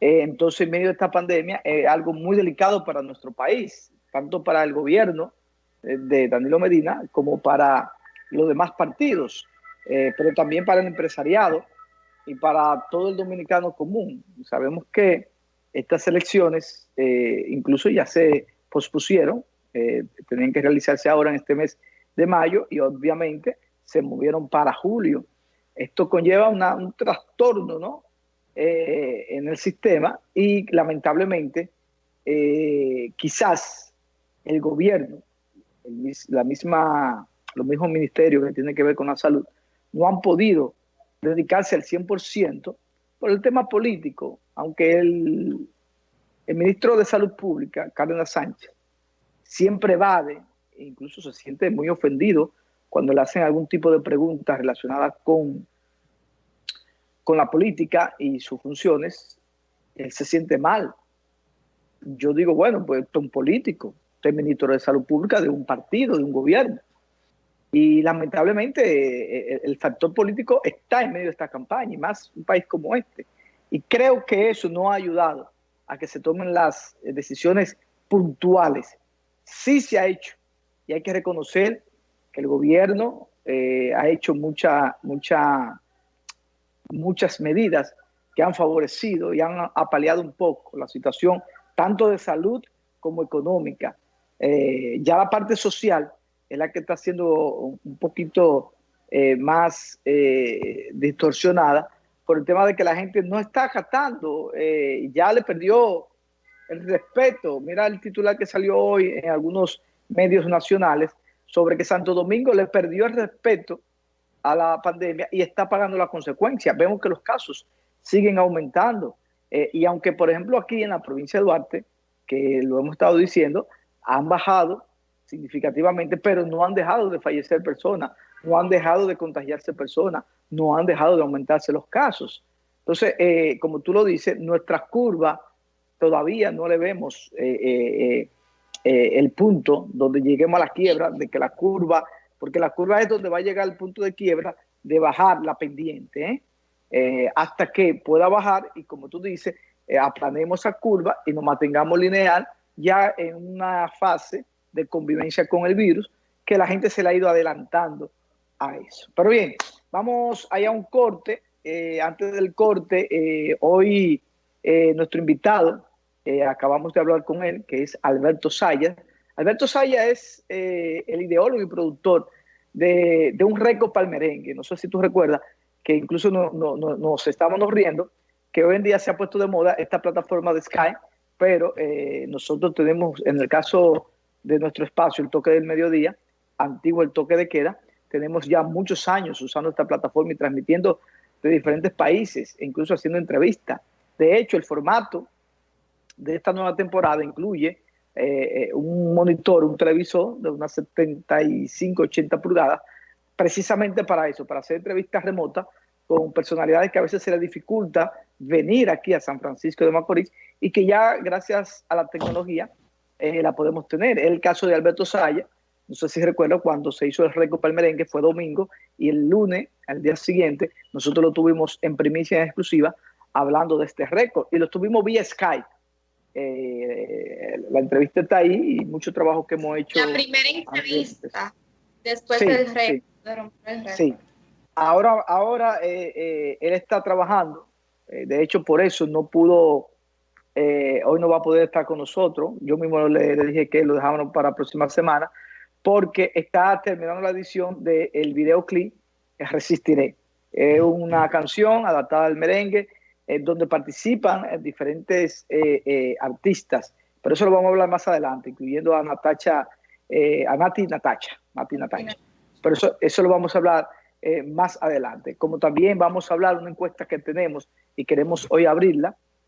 Eh, entonces, en medio de esta pandemia, es algo muy delicado para nuestro país, tanto para el gobierno eh, de Danilo Medina como para los demás partidos, eh, pero también para el empresariado y para todo el dominicano común. Sabemos que estas elecciones incluso ya se pospusieron, tenían que realizarse ahora en este mes de mayo y obviamente se movieron para julio. Esto conlleva un trastorno ¿no? Eh, en el sistema y lamentablemente eh, quizás el gobierno, la misma, los mismos ministerios que tienen que ver con la salud, no han podido dedicarse al 100% por el tema político, aunque el, el ministro de Salud Pública, Cárdenas Sánchez, siempre evade, e incluso se siente muy ofendido cuando le hacen algún tipo de preguntas relacionadas con con la política y sus funciones, él se siente mal. Yo digo, bueno, pues usted es un político, usted es ministro de Salud Pública de un partido, de un gobierno. Y lamentablemente eh, eh, el factor político está en medio de esta campaña, y más un país como este. Y creo que eso no ha ayudado a que se tomen las eh, decisiones puntuales. Sí se ha hecho, y hay que reconocer que el gobierno ha hecho mucha, mucha muchas medidas que han favorecido y han apaleado un poco la situación tanto de salud como económica. Eh, ya la parte social es la que está siendo un poquito eh, más eh, distorsionada por el tema de que la gente no está acatando, ya le perdió el respeto. Mira el titular que salió hoy en algunos medios nacionales sobre que Santo Domingo le perdió el respeto a la pandemia y está pagando las consecuencias. Vemos que los casos siguen aumentando. Eh, y aunque, por ejemplo, aquí en la provincia de Duarte, que lo hemos estado diciendo, han bajado significativamente, pero no han dejado de fallecer personas, no han dejado de contagiarse personas, no han dejado de aumentarse los casos. Entonces, eh, como tú lo dices, nuestra curva todavía no le vemos eh, el punto donde lleguemos a la quiebra, de que la curva porque la curva es donde va a llegar el punto de quiebra de bajar la pendiente, ¿eh? Eh, hasta que pueda bajar y como tú dices, eh, aplanemos esa curva y nos mantengamos lineal ya en una fase de convivencia con el virus que la gente se le ha ido adelantando a eso. Pero bien, vamos allá a un corte. antes del corte, hoy nuestro invitado, acabamos de hablar con él, que es Alberto Sayas, Alberto Saya es eh, el ideólogo y productor de, un récord palmerengue. No sé si tú recuerdas que incluso nos estábamos riendo, que hoy en día se ha puesto de moda esta plataforma de Sky, pero eh, nosotros tenemos, en el caso de nuestro espacio, el toque del mediodía, antiguo el toque de queda, tenemos ya muchos años usando esta plataforma y transmitiendo de diferentes países, e incluso haciendo entrevistas. De hecho, el formato de esta nueva temporada incluye eh, un monitor, un televisor de unas 75, 80 pulgadas, precisamente para eso, para hacer entrevistas remotas con personalidades que a veces se les dificulta venir aquí a San Francisco de Macorís y que ya gracias a la tecnología eh, la podemos tener. El caso de Alberto Saya, no sé si recuerdo cuando se hizo el récord para el merengue, fue domingo y el lunes, al día siguiente, nosotros lo tuvimos en primicia en exclusiva hablando de este récord. Y lo tuvimos vía Skype eh, la entrevista está ahí y mucho trabajo que hemos hecho. La primera entrevista después del rey. Sí. Ahora, ahora eh, eh, él está trabajando. de hecho, por eso no pudo, hoy no va a poder estar con nosotros. Yo mismo le, dije que lo dejábamos para la próxima semana porque está terminando la edición del el videoclip Resistiré. Es una canción adaptada al merengue eh, donde participan eh, diferentes eh, artistas, pero eso lo vamos a hablar más adelante, incluyendo a Natacha, a Nati Natacha, Nati Natacha. Pero eso, eso lo vamos a hablar más adelante. Como también vamos a hablar de una encuesta que tenemos y queremos hoy abrirla,